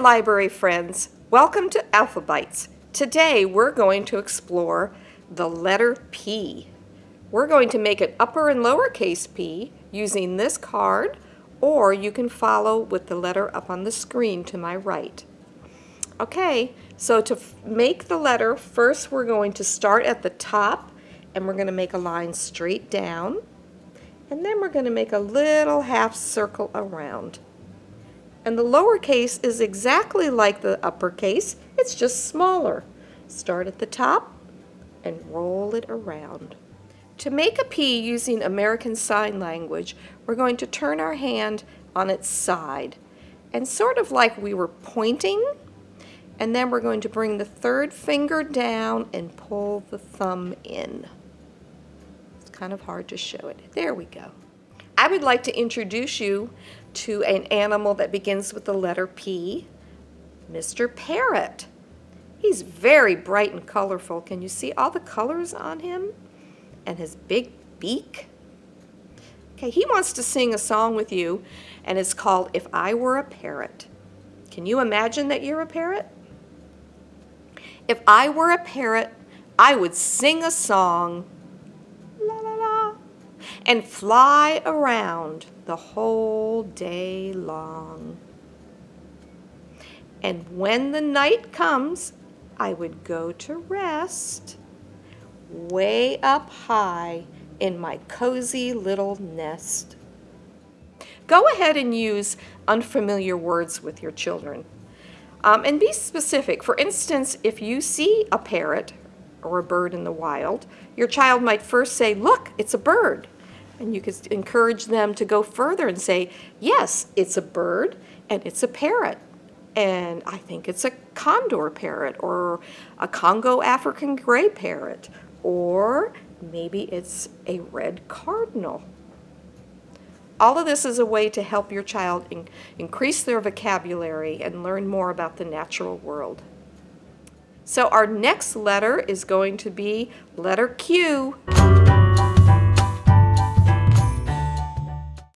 Library friends, welcome to Alphabytes. Today we're going to explore the letter P. We're going to make an upper and lowercase p using this card or you can follow with the letter up on the screen to my right. Okay, so to make the letter, first we're going to start at the top and we're going to make a line straight down and then we're going to make a little half circle around. And the lowercase is exactly like the uppercase, it's just smaller. Start at the top and roll it around. To make a P using American Sign Language, we're going to turn our hand on its side. And sort of like we were pointing, and then we're going to bring the third finger down and pull the thumb in. It's kind of hard to show it. There we go. I would like to introduce you to an animal that begins with the letter P, Mr. Parrot. He's very bright and colorful. Can you see all the colors on him? And his big beak? Okay, he wants to sing a song with you, and it's called If I Were a Parrot. Can you imagine that you're a parrot? If I were a parrot, I would sing a song and fly around the whole day long. And when the night comes, I would go to rest way up high in my cozy little nest. Go ahead and use unfamiliar words with your children. Um, and be specific. For instance, if you see a parrot or a bird in the wild, your child might first say, look, it's a bird. And you could encourage them to go further and say, yes, it's a bird and it's a parrot. And I think it's a conure parrot or a Congo African gray parrot or maybe it's a red cardinal. All of this is a way to help your child in increase their vocabulary and learn more about the natural world. So our next letter is going to be letter Q.